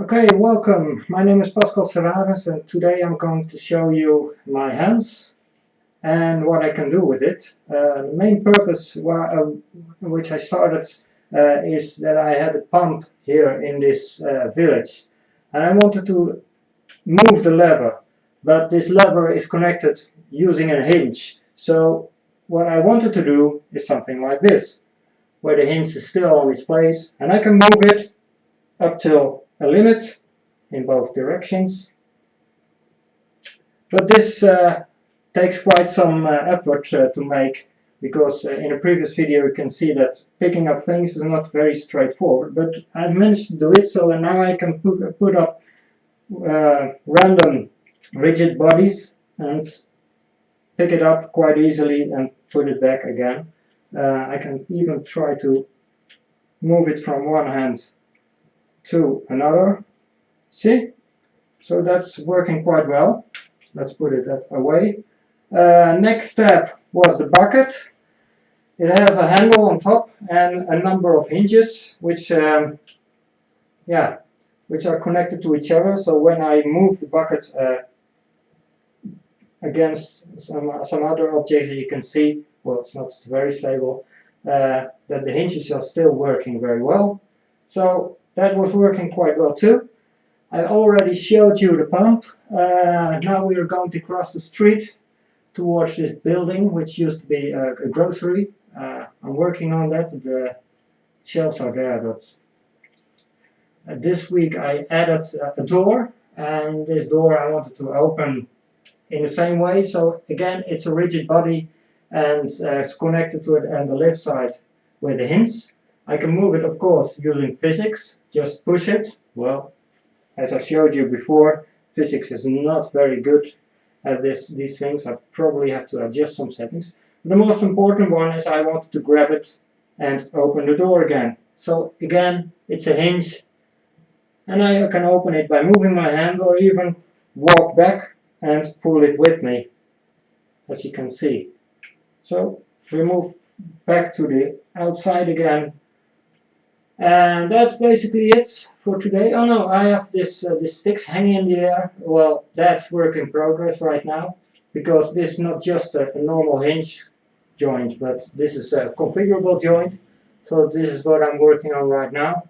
Okay, welcome. My name is Pascal Serrarens and today I'm going to show you my hands and what I can do with it. Uh, the main purpose uh, which I started uh, is that I had a pump here in this uh, village and I wanted to move the lever but this lever is connected using a hinge so what I wanted to do is something like this where the hinge is still on its place and I can move it up till a limit in both directions. But this uh, takes quite some uh, effort uh, to make because uh, in a previous video you can see that picking up things is not very straightforward but I've managed to do it so now I can put, put up uh, random rigid bodies and pick it up quite easily and put it back again. Uh, I can even try to move it from one hand to another. See? So that's working quite well. Let's put it that away. Uh, next step was the bucket. It has a handle on top and a number of hinges which um, yeah, which are connected to each other. So when I move the bucket uh, against some, some other object you can see, well it's not very stable, uh, that the hinges are still working very well. So that was working quite well too. I already showed you the pump. Uh, now we are going to cross the street towards this building, which used to be a, a grocery. Uh, I'm working on that. The shelves are there, but uh, this week I added a door, and this door I wanted to open in the same way. So again, it's a rigid body, and uh, it's connected to it on the left side with the hinge. I can move it, of course, using physics. Just push it. Well, as I showed you before, physics is not very good at this, these things. I probably have to adjust some settings. The most important one is I wanted to grab it and open the door again. So again, it's a hinge. And I can open it by moving my hand or even walk back and pull it with me, as you can see. So we move back to the outside again and that's basically it for today. Oh no, I have this uh, this sticks hanging in the air. Well, that's work in progress right now because this is not just a, a normal hinge joint, but this is a configurable joint. So this is what I'm working on right now.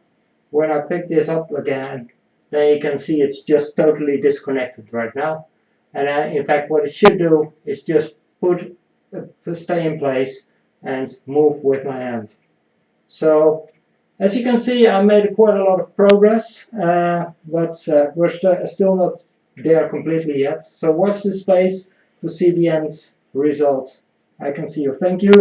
When I pick this up again, then you can see it's just totally disconnected right now. And I, in fact, what it should do is just put uh, stay in place and move with my hand. So as you can see, I made quite a lot of progress, uh, but uh, we're st still not there completely yet. So watch this space to see the end result. I can see you. Thank you.